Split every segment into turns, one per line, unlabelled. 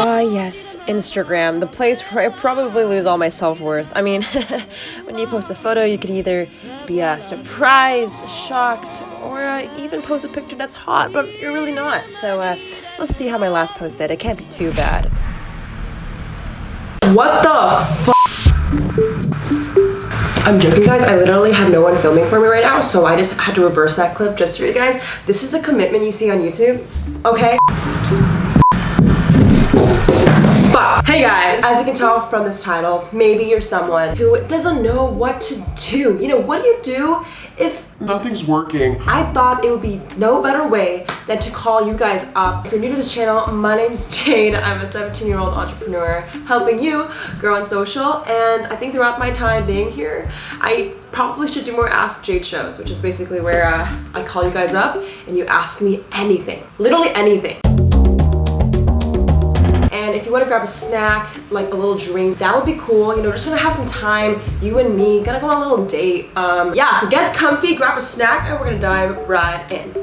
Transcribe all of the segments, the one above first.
Ah, yes, Instagram, the place where I probably lose all my self worth. I mean, when you post a photo, you could either be uh, surprised, shocked, or uh, even post a picture that's hot, but you're really not. So uh, let's see how my last post did. It can't be too bad. What the I'm joking guys, I literally have no one filming for me right now, so I just had to reverse that clip just for you guys. This is the commitment you see on YouTube, okay? Hey guys, as you can tell from this title, maybe you're someone who doesn't know what to do. You know, what do you do if
nothing's working?
I thought it would be no better way than to call you guys up. If you're new to this channel, my name's Jade. I'm a 17 year old entrepreneur helping you grow on social. And I think throughout my time being here, I probably should do more Ask Jade shows, which is basically where uh, I call you guys up and you ask me anything, literally anything. And if you want to grab a snack, like a little drink, that would be cool. You know, just gonna have some time, you and me, gonna go on a little date. Um, yeah, so get comfy, grab a snack, and we're gonna dive right in.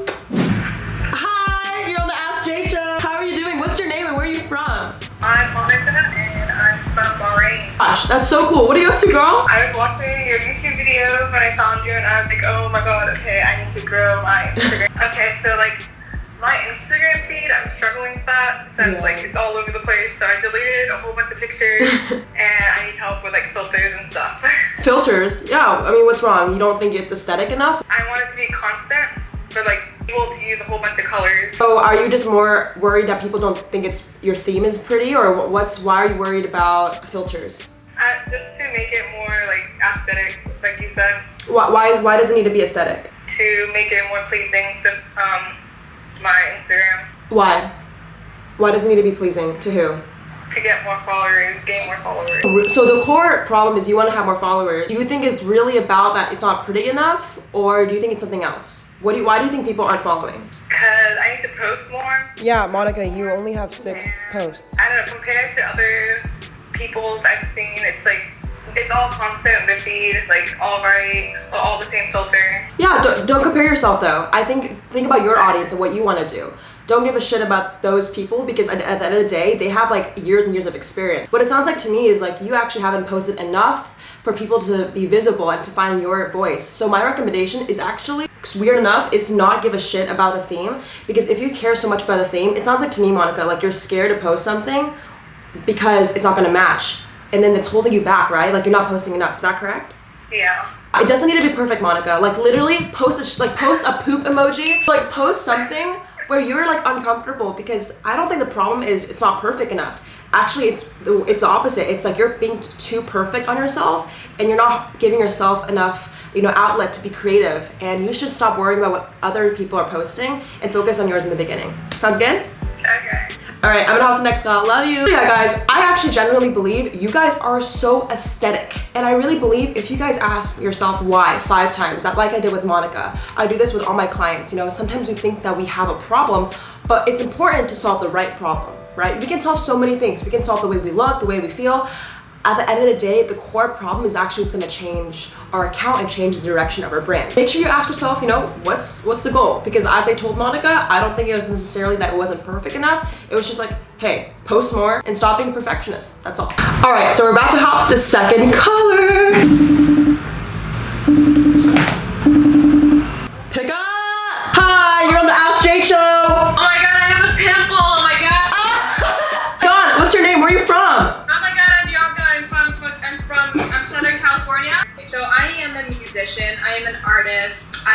Hi, you're on the Ask Jade Show. How are you doing? What's your name and where are you from?
I'm Monica and I'm from Bahrain.
Gosh, that's so cool. What are you up to, girl?
I was watching your YouTube videos when I found you and I was like, oh my god, okay, I need to grow my Instagram. okay, so like my Instagram that since yeah. like it's all over the place. So I deleted a whole bunch of pictures and I need help with like filters and stuff.
filters? Yeah, I mean, what's wrong? You don't think it's aesthetic enough?
I want it to be constant, but like able to use a whole bunch of colors.
So are you just more worried that people don't think it's your theme is pretty or what's, why are you worried about filters?
Uh, just to make it more like aesthetic, like you said.
Why, why, why does it need to be aesthetic?
To make it more pleasing to um, my Instagram.
Why? Why does it need to be pleasing? To who?
To get more followers, gain more followers.
So the core problem is you want to have more followers. Do you think it's really about that it's not pretty enough? Or do you think it's something else? What do you, why do you think people aren't following?
Because I need to post more.
Yeah, Monica, you only have six posts.
I don't know, compared to other people's I've seen, it's like it's all constant the feed like all right all the same filter
yeah don't, don't compare yourself though i think think about your audience and what you want to do don't give a shit about those people because at, at the end of the day they have like years and years of experience what it sounds like to me is like you actually haven't posted enough for people to be visible and to find your voice so my recommendation is actually weird enough is to not give a shit about the theme because if you care so much about the theme it sounds like to me monica like you're scared to post something because it's not going to match and then it's holding you back, right? Like you're not posting enough. Is that correct?
Yeah.
It doesn't need to be perfect, Monica. Like literally post a like post a poop emoji. Like post something where you're like uncomfortable because I don't think the problem is it's not perfect enough. Actually, it's it's the opposite. It's like you're being too perfect on yourself and you're not giving yourself enough you know outlet to be creative and you should stop worrying about what other people are posting and focus on yours in the beginning. Sounds good?
Okay.
All right, I'm gonna hop to next call. Love you. Yeah, guys, I actually genuinely believe you guys are so aesthetic. And I really believe if you guys ask yourself why five times, that like I did with Monica, I do this with all my clients. You know, sometimes we think that we have a problem, but it's important to solve the right problem, right? We can solve so many things. We can solve the way we look, the way we feel at the end of the day, the core problem is actually what's gonna change our account and change the direction of our brand. Make sure you ask yourself, you know, what's what's the goal? Because as I told Monica, I don't think it was necessarily that it wasn't perfect enough. It was just like, hey, post more and stop being a perfectionist. That's all. All right, so we're about to hop to second color.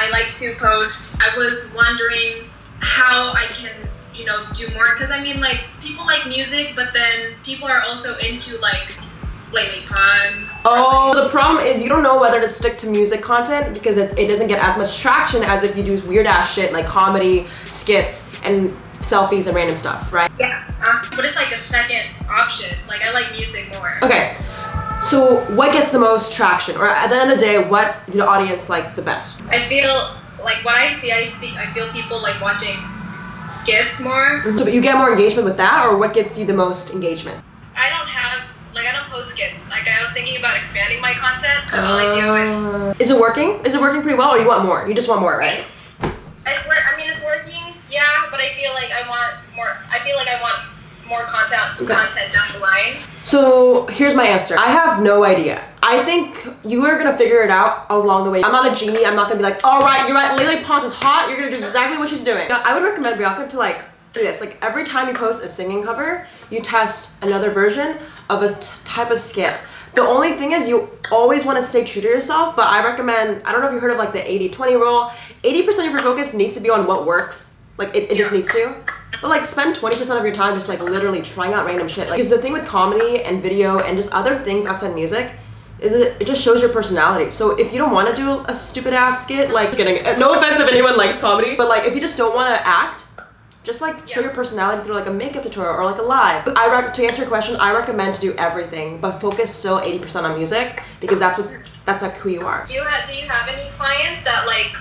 I like to post. I was wondering how I can, you know, do more because I mean like people like music, but then people are also into like Lele Pons.
Oh, the problem is you don't know whether to stick to music content because it, it doesn't get as much traction as if you do weird ass shit like comedy, skits, and selfies and random stuff, right?
Yeah, uh, but it's like a second option. Like I like music more.
Okay, so what gets the most traction? Or at the end of the day, what the audience like the best?
I feel like what I see, I, think, I feel people like watching skits more.
So you get more engagement with that or what gets you the most engagement?
I don't have like I don't post skits. Like I was thinking about expanding my content because all I do is
Uh, is it working? Is it working pretty well, or you want more? You just want more, right?
I, I mean it's working, yeah, but I feel like I want more. I feel like I want more content
Okay.
content down the line.
So here's my answer. I have no idea. I think you are gonna figure it out along the way. I'm not a genie. I'm not gonna be like, all right, you're right. Lele Pons is hot. You're gonna do exactly what she's doing. I would recommend Bianca to like do this. Like every time you post a singing cover, you test another version of a type of skit. The only thing is you always want to stay true to yourself, but I recommend, I don't know if you heard of like the 80-20 rule. 80% of your focus needs to be on what works. Like it, it just needs to. But like spend 20% of your time just like literally trying out random shit. Like because the thing with comedy and video and just other things outside music is it it just shows your personality. So if you don't want to do a stupid ass skit, like kidding, no offense if anyone likes comedy, but like if you just don't want to act, just like show
Yeah.
your personality through like a makeup tutorial or like a live. But I rec- to answer your question, I recommend to do everything, but focus still 80% on music because that's what that's like who you are.
Do you have Do you have any clients that like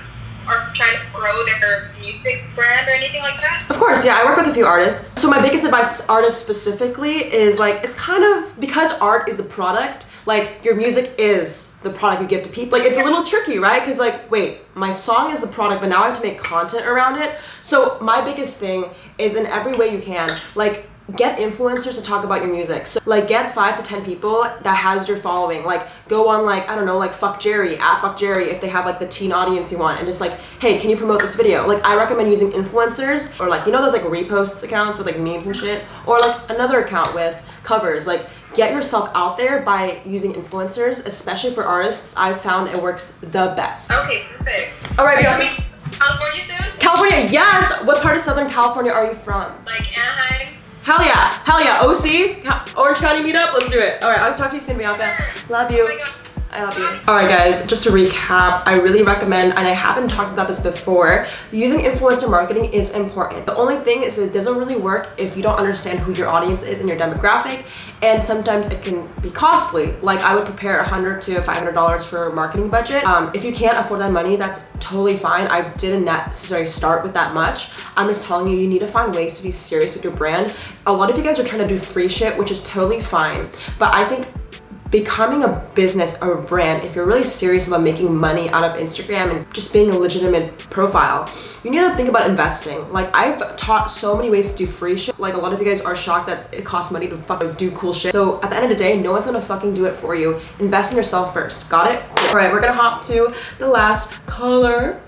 are trying to grow their music brand or anything like that?
Of course, yeah, I work with a few artists. So my biggest advice to artists specifically is like it's kind of because art is the product, like your music is the product you give to people. Like it's a little tricky, right? Because like, wait, my song is the product, but now I have to make content around it. So my biggest thing is in every way you can, like get influencers to talk about your music. So like get five to ten people that has your following. Like go on like I don't know like FuckJerry at FuckJerry if they have like the teen audience you want and just like hey can you promote this video? Like I recommend using influencers or like you know those like reposts accounts with like memes and shit or like another account with covers like get yourself out there by using influencers especially for artists i've found it works the best
Okay, perfect.
all right Bianca.
California soon?
california yes what part of southern california are you from
Like Anaheim?
Hell yeah. Hell yeah. Oc orange county meetup? Let's do it. All right i'll talk to you soon bianca. Love you.
Oh.
I love you. All right, guys, just to recap, I really recommend, and I haven't talked about this before, using influencer marketing is important. The only thing is it doesn't really work if you don't understand who your audience is and your demographic, and sometimes it can be costly. Like I would prepare 100 to $500 for a marketing budget. Um, if you can't afford that money, that's totally fine. I didn't necessarily start with that much. I'm just telling you, you need to find ways to be serious with your brand. A lot of you guys are trying to do free shit, which is totally fine, but I think becoming a business or a brand, if you're really serious about making money out of Instagram and just being a legitimate profile, you need to think about investing. Like I've taught so many ways to do free shit. Like a lot of you guys are shocked that it costs money to fucking do cool shit. So at the end of the day, no one's gonna fucking do it for you. Invest in yourself first. Got it? Cool. All right, we're gonna hop to the last color.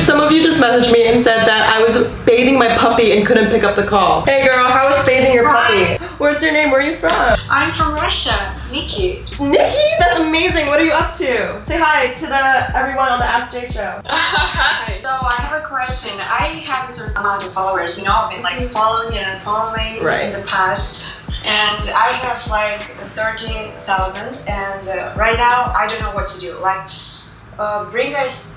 Some of you just messaged me and said that I was bathing my puppy and couldn't pick up the call. Hey girl, how was bathing your puppy? What's your name? Where are you from?
I'm from Russia, Nikki.
Nikki, that's amazing. What are you up to? Say hi to the everyone on the Ask Jade show.
Hi. So I have a question. I have a certain amount of followers. You know, I've been like following and following
Right.
in the past, and I have like thirteen thousand. And uh, right now, I don't know what to do. Like, uh, bring us.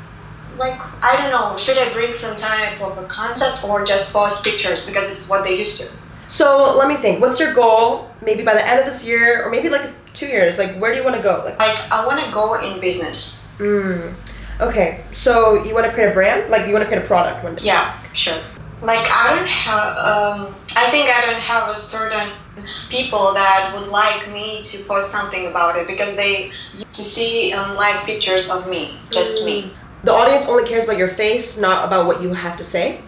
Like I don't know, should I bring some type of a concept or just post pictures because it's what they used to?
So let me think. What's your goal? Maybe by the end of this year, or maybe like two years. Like, where do you want to go? Like,
Like I want to go in business.
mm, okay. So you want to create a brand? Like, you want to create a product one day?
Yeah, sure. Like I don't have. Um, I think I don't have a certain people that would like me to post something about it because they to see and like pictures of me, just me.
The audience only cares about your face, not about what you have to say.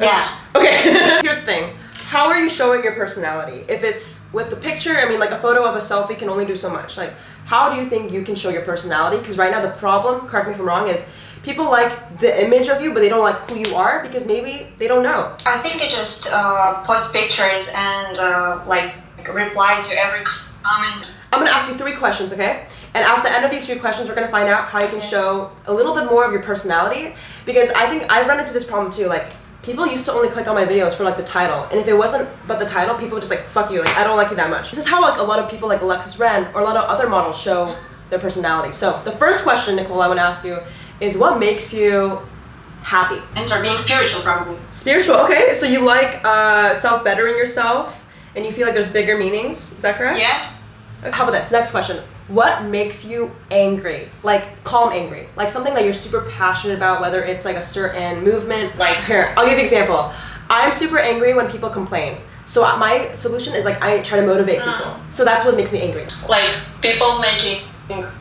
Yeah.
Okay. Here's the thing. How are you showing your personality? If it's with the picture, I mean, like a photo of a selfie can only do so much. Like, how do you think you can show your personality? Because right now the problem, correct me if I'm wrong, is people like the image of you, but they don't like who you are because maybe they don't know.
I think I just uh, post pictures and uh, like reply to every comment.
I'm gonna ask you three questions, okay? And at the end of these three questions, we're gonna find out how you can show a little bit more of your personality. Because I think I've run into this problem too. Like, people used to only click on my videos for like the title, and if it wasn't but the title, people would just like fuck you. Like, I don't like you that much. This is how like a lot of people like Alexis Ren or a lot of other models show their personality. So the first question, Nicole, I want to ask you is what makes you happy?
And start being spiritual, probably.
Spiritual. Okay, so you like uh, self bettering yourself, and you feel like there's bigger meanings. Is that correct?
Yeah.
How about this? Next question. What makes you angry? Like calm angry. Like something that you're super passionate about, whether it's like a certain movement. Like here, I'll give you an example. I'm super angry when people complain. So uh, my solution is like I try to motivate people. Uh. So that's what makes me angry.
Like people making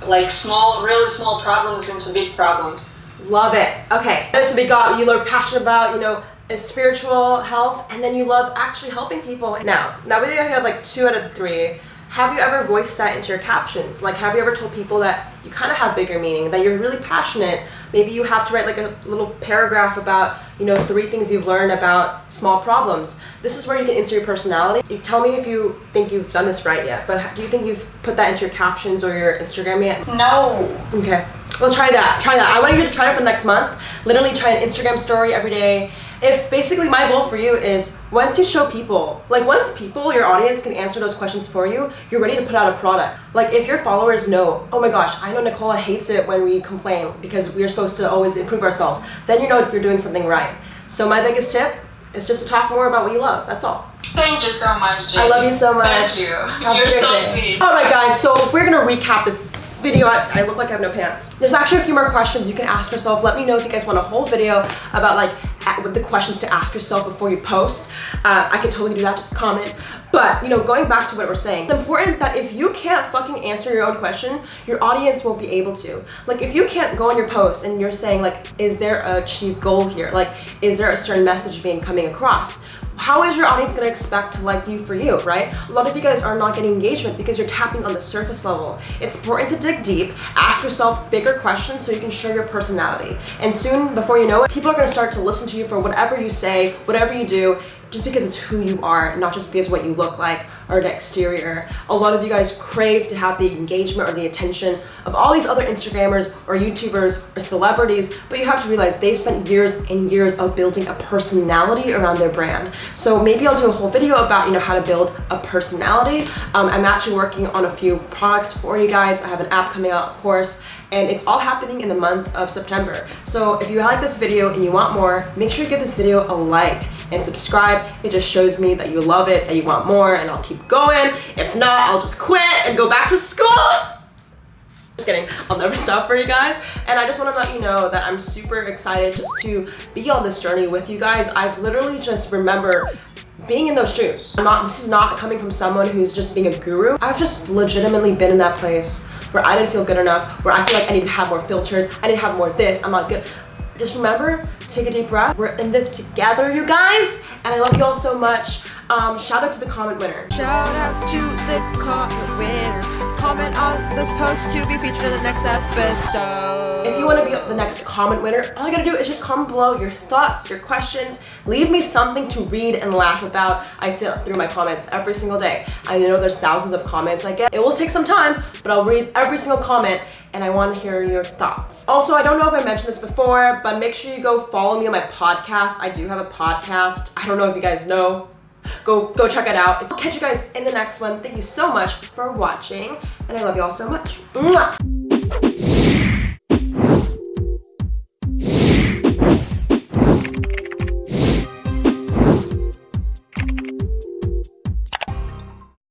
like small, really small problems into big problems.
Love it. Okay. So we got you are passionate about, you know, spiritual health, and then you love actually helping people. Now, now we have like two out of three. Have you ever voiced that into your captions? Like, have you ever told people that you kind of have bigger meaning, that you're really passionate? Maybe you have to write like a little paragraph about, you know, three things you've learned about small problems. This is where you can insert your personality. You tell me if you think you've done this right yet, but do you think you've put that into your captions or your Instagram yet?
No.
Okay. Well, try that. Try that. I want you to try it for the next month. Literally try an Instagram story every day if basically my goal for you is once you show people, like once people, your audience can answer those questions for you, you're ready to put out a product. Like if your followers know, oh my gosh, I know Nicola hates it when we complain because we're supposed to always improve ourselves, then you know you're doing something right. So my biggest tip is just to talk more about what you love. That's all.
Thank you so much, Jamie.
I love you so much.
Thank you.
Have
You're so
day.
sweet.
All right, guys. So we're gonna recap this video. I, I look like I have no pants. There's actually a few more questions you can ask yourself. Let me know if you guys want a whole video about like with the questions to ask yourself before you post. Uh, I can totally do that. Just comment. But you know, going back to what we're saying, it's important that if you can't fucking answer your own question, your audience won't be able to. Like if you can't go on your post and you're saying like, is there a chief goal here? Like, is there a certain message being coming across? How is your audience going to expect to like you for you, right? A lot of you guys are not getting engagement because you're tapping on the surface level. It's important to dig deep, ask yourself bigger questions so you can show your personality. And soon, before you know it, people are going to start to listen to you for whatever you say, whatever you do, just because it's who you are, not just because what you look like or the exterior. A lot of you guys crave to have the engagement or the attention of all these other Instagrammers or YouTubers or celebrities, but you have to realize they spent years and years of building a personality around their brand. So maybe I'll do a whole video about, you know, how to build a personality. Um, I'm actually working on a few products for you guys. I have an app coming out, of course, and it's all happening in the month of September. So if you like this video and you want more, make sure you give this video a like and subscribe. It just shows me that you love it, that you want more, and I'll keep going. If not, I'll just quit and go back to school. Just kidding, I'll never stop for you guys. And I just want to let you know that I'm super excited just to be on this journey with you guys. I've literally just remember being in those shoes. I'm not, this is not coming from someone who's just being a guru. I've just legitimately been in that place where I didn't feel good enough, where I feel like I need to have more filters, I need to have more this, I'm not good. Just remember, take a deep breath. We're in this together, you guys. And I love you all so much. Um, shout out to the comment winner.
Shout out to the comment winner. Comment on this post to be featured in the next episode.
If you want to be the next comment winner, all you gotta do is just comment below your thoughts, your questions. Leave me something to read and laugh about. I sit through my comments every single day. I know there's thousands of comments I get. It will take some time, but I'll read every single comment and I want to hear your thoughts. Also, I don't know if I mentioned this before, but make sure you go follow me on my podcast. I do have a podcast. I don't know if you guys know. Go, go check it out. I'll catch you guys in the next one. Thank you so much for watching, and I love you all so much. Mwah!